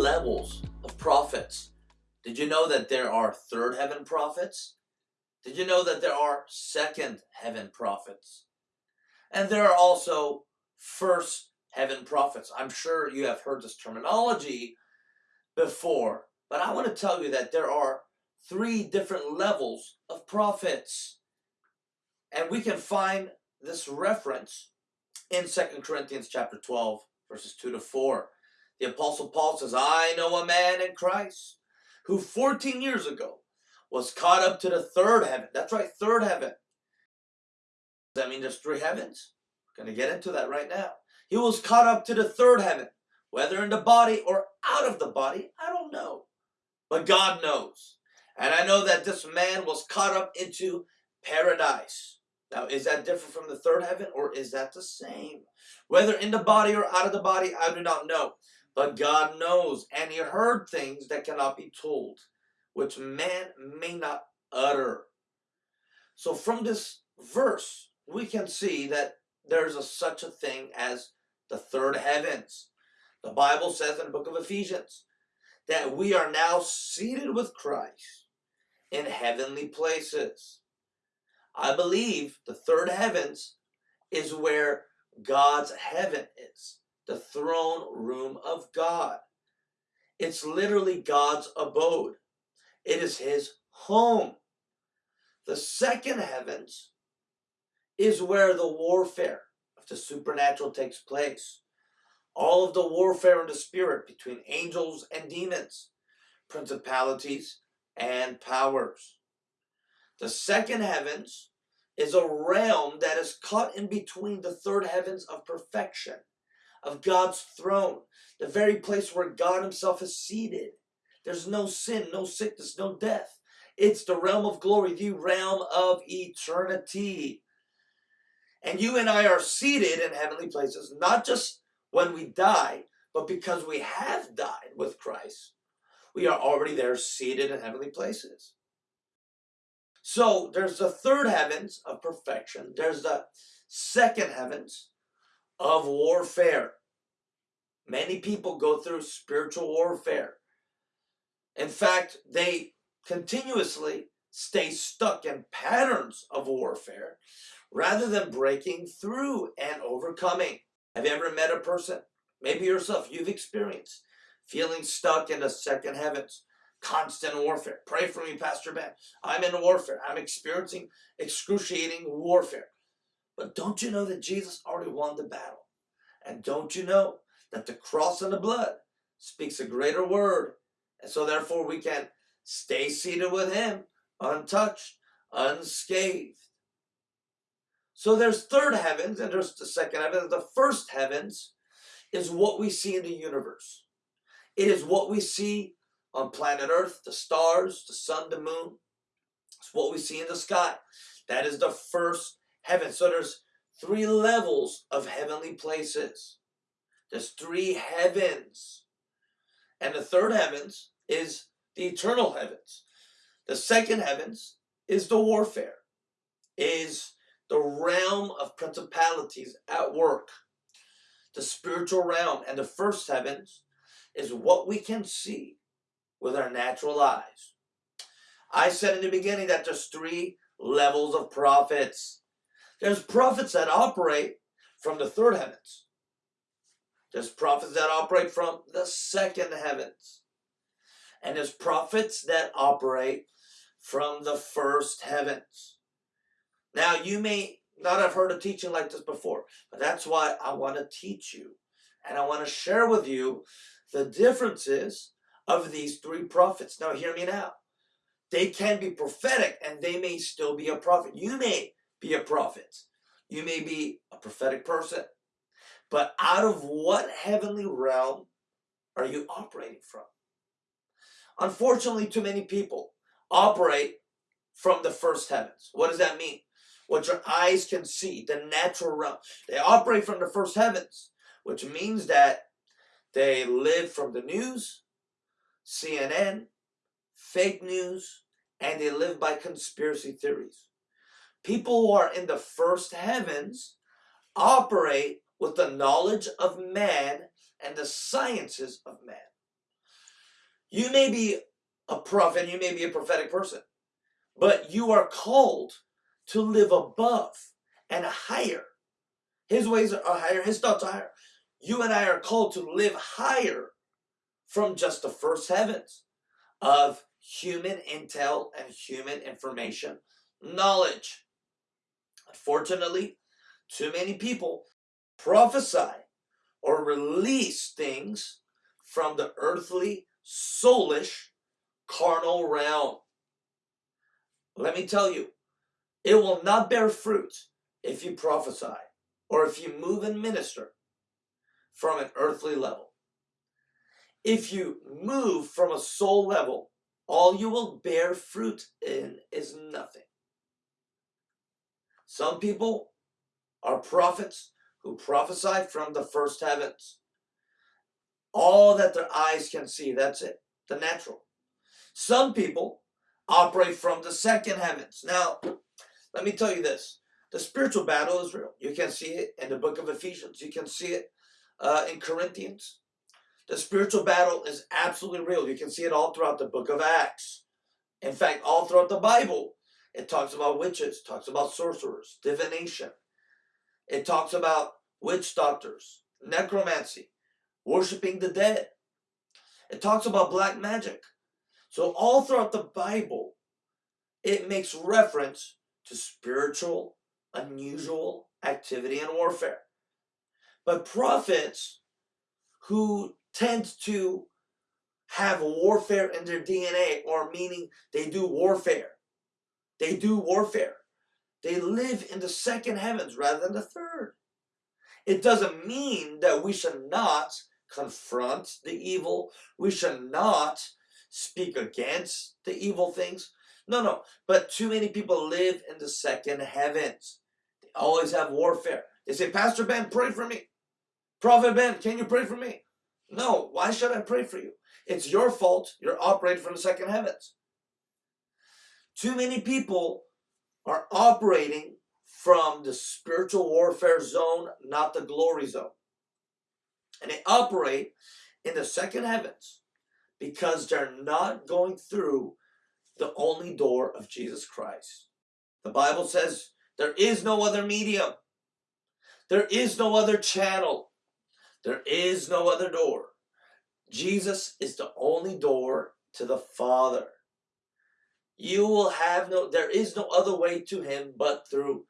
levels of prophets. Did you know that there are third heaven prophets? Did you know that there are second heaven prophets? And there are also first heaven prophets. I'm sure you have heard this terminology before, but I want to tell you that there are three different levels of prophets. And we can find this reference in Second Corinthians chapter 12, verses 2 to 4. The Apostle Paul says, I know a man in Christ who 14 years ago was caught up to the third heaven. That's right, third heaven. Does that mean there's three heavens? We're going to get into that right now. He was caught up to the third heaven, whether in the body or out of the body, I don't know. But God knows. And I know that this man was caught up into paradise. Now, is that different from the third heaven or is that the same? Whether in the body or out of the body, I do not know. But God knows, and he heard things that cannot be told, which man may not utter. So from this verse, we can see that there's a, such a thing as the third heavens. The Bible says in the book of Ephesians that we are now seated with Christ in heavenly places. I believe the third heavens is where God's heaven is, the throne room of God. It's literally God's abode. It is his home. The second heavens is where the warfare of the supernatural takes place. All of the warfare in the spirit between angels and demons, principalities and powers. The second heavens is a realm that is caught in between the third heavens of perfection, of God's throne, the very place where God himself is seated. There's no sin, no sickness, no death. It's the realm of glory, the realm of eternity. And you and I are seated in heavenly places, not just when we die, but because we have died with Christ. We are already there seated in heavenly places. So there's the third heavens of perfection. There's the second heavens of warfare. Many people go through spiritual warfare. In fact, they continuously stay stuck in patterns of warfare rather than breaking through and overcoming. Have you ever met a person, maybe yourself, you've experienced feeling stuck in the second heavens, constant warfare. Pray for me, Pastor Ben. I'm in warfare. I'm experiencing excruciating warfare. But don't you know that Jesus already won the battle? And don't you know that the cross and the blood speaks a greater word? And so therefore we can stay seated with him, untouched, unscathed. So there's third heavens and there's the second heaven. The first heavens is what we see in the universe. It is what we see on planet Earth, the stars, the sun, the moon. It's what we see in the sky. That is the first heaven. So there's three levels of heavenly places. There's three heavens. And the third heavens is the eternal heavens. The second heavens is the warfare, is the realm of principalities at work, the spiritual realm. And the first heavens is what we can see with our natural eyes. I said in the beginning that there's three levels of prophets. There's prophets that operate from the third heavens. There's prophets that operate from the second heavens. And there's prophets that operate from the first heavens. Now, you may not have heard a teaching like this before, but that's why I want to teach you. And I want to share with you the differences of these three prophets. Now, hear me now. They can be prophetic and they may still be a prophet. You may be a prophet. You may be a prophetic person. But out of what heavenly realm are you operating from? Unfortunately, too many people operate from the first heavens. What does that mean? What your eyes can see, the natural realm. They operate from the first heavens, which means that they live from the news, CNN, fake news, and they live by conspiracy theories. People who are in the first heavens operate with the knowledge of man and the sciences of man. You may be a prophet, you may be a prophetic person, but you are called to live above and higher. His ways are higher, his thoughts are higher. You and I are called to live higher from just the first heavens of human intel and human information knowledge. Unfortunately, too many people prophesy or release things from the earthly, soulish, carnal realm. Let me tell you, it will not bear fruit if you prophesy or if you move and minister from an earthly level. If you move from a soul level, all you will bear fruit in is nothing. Some people are prophets who prophesy from the first heavens. All that their eyes can see, that's it, the natural. Some people operate from the second heavens. Now, let me tell you this. The spiritual battle is real. You can see it in the book of Ephesians. You can see it uh, in Corinthians. The spiritual battle is absolutely real. You can see it all throughout the book of Acts. In fact, all throughout the Bible, it talks about witches, talks about sorcerers, divination. It talks about witch doctors, necromancy, worshiping the dead. It talks about black magic. So all throughout the Bible, it makes reference to spiritual, unusual activity and warfare. But prophets who tend to have warfare in their DNA, or meaning they do warfare. They do warfare. They live in the second heavens rather than the third. It doesn't mean that we should not confront the evil. We should not speak against the evil things. No, no. But too many people live in the second heavens. They always have warfare. They say, Pastor Ben, pray for me. Prophet Ben, can you pray for me? No, why should I pray for you? It's your fault. You're operating from the second heavens. Too many people are operating from the spiritual warfare zone, not the glory zone. And they operate in the second heavens because they're not going through the only door of Jesus Christ. The Bible says there is no other medium. There is no other channel. There is no other door. Jesus is the only door to the Father. You will have no, there is no other way to him but through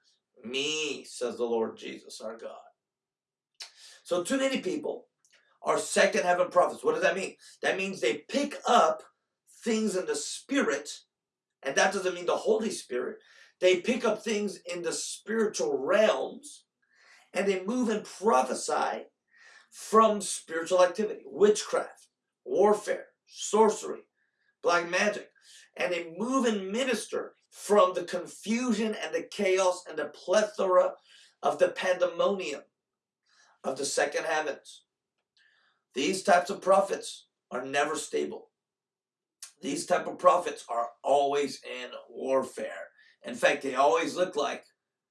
me, says the Lord Jesus, our God. So too many people are second heaven prophets. What does that mean? That means they pick up things in the spirit, and that doesn't mean the Holy Spirit. They pick up things in the spiritual realms, and they move and prophesy from spiritual activity, witchcraft, warfare, sorcery, black magic, and they move and minister from the confusion and the chaos and the plethora of the pandemonium of the second heavens. These types of prophets are never stable. These type of prophets are always in warfare. In fact, they always look like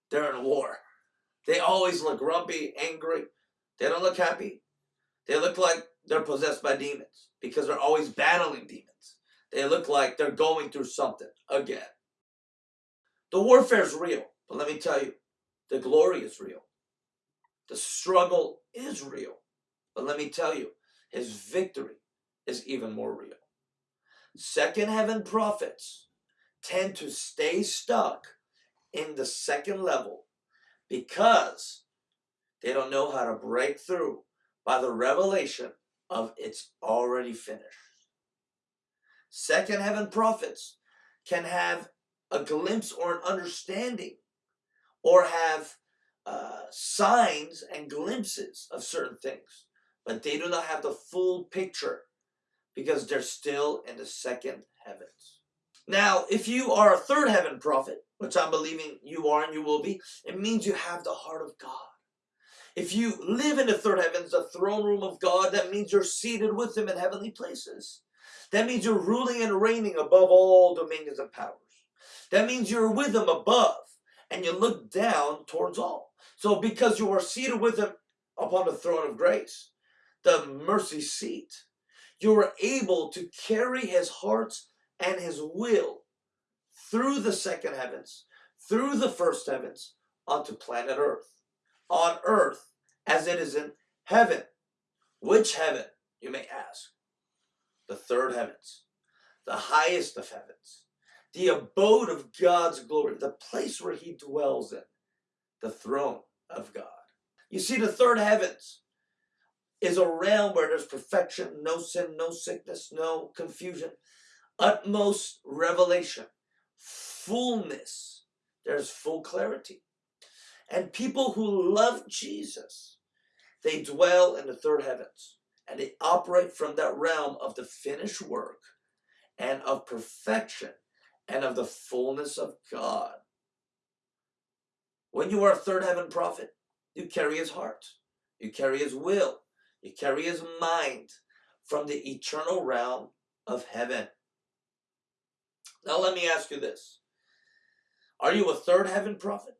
they're in war. They always look grumpy, angry. They don't look happy. They look like they're possessed by demons because they're always battling demons. They look like they're going through something again. The warfare is real, but let me tell you, the glory is real. The struggle is real. But let me tell you, his victory is even more real. Second heaven prophets tend to stay stuck in the second level because they don't know how to break through by the revelation of it's already finished. Second heaven prophets can have a glimpse or an understanding or have uh, signs and glimpses of certain things, but they do not have the full picture because they're still in the second heavens. Now, if you are a third heaven prophet, which I'm believing you are and you will be, it means you have the heart of God. If you live in the third heavens, the throne room of God, that means you're seated with Him in heavenly places. That means you're ruling and reigning above all dominions and powers. That means you're with Him above and you look down towards all. So because you are seated with Him upon the throne of grace, the mercy seat. You are able to carry his heart and his will through the second heavens, through the first heavens, onto planet earth. On earth as it is in heaven. Which heaven, you may ask? The third heavens, the highest of heavens, the abode of God's glory, the place where he dwells in, the throne of God. You see, the third heavens is a realm where there's perfection, no sin, no sickness, no confusion, utmost revelation, fullness. There's full clarity. And people who love Jesus, they dwell in the third heavens and they operate from that realm of the finished work and of perfection and of the fullness of God. When you are a third heaven prophet, you carry his heart, you carry his will, you carry his mind from the eternal realm of heaven. Now, let me ask you this Are you a third heaven prophet?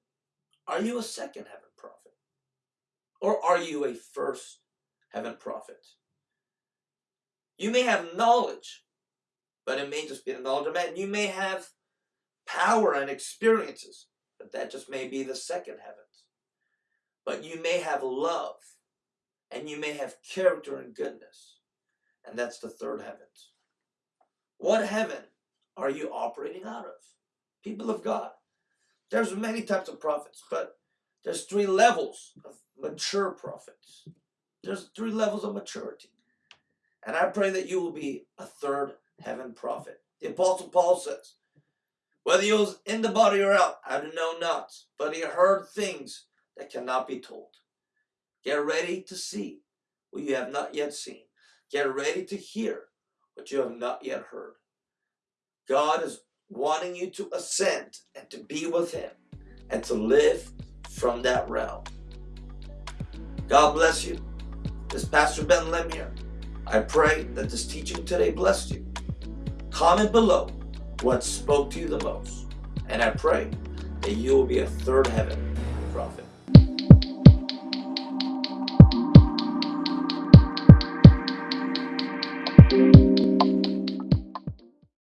Are you a second heaven prophet? Or are you a first heaven prophet? You may have knowledge, but it may just be the knowledge of man. You may have power and experiences, but that just may be the second heavens. But you may have love, and you may have character and goodness, and that's the third heavens. What heaven are you operating out of? People of God. There's many types of prophets, but there's three levels of mature prophets. There's three levels of maturity. And I pray that you will be a third heaven prophet. The Apostle Paul says, whether he was in the body or out, I do know not, but he heard things that cannot be told. Get ready to see what you have not yet seen. Get ready to hear what you have not yet heard. God is wanting you to ascend and to be with him and to live from that realm. God bless you. This is Pastor Ben Lemire. I pray that this teaching today blessed you. Comment below what spoke to you the most. And I pray that you will be a third heaven prophet.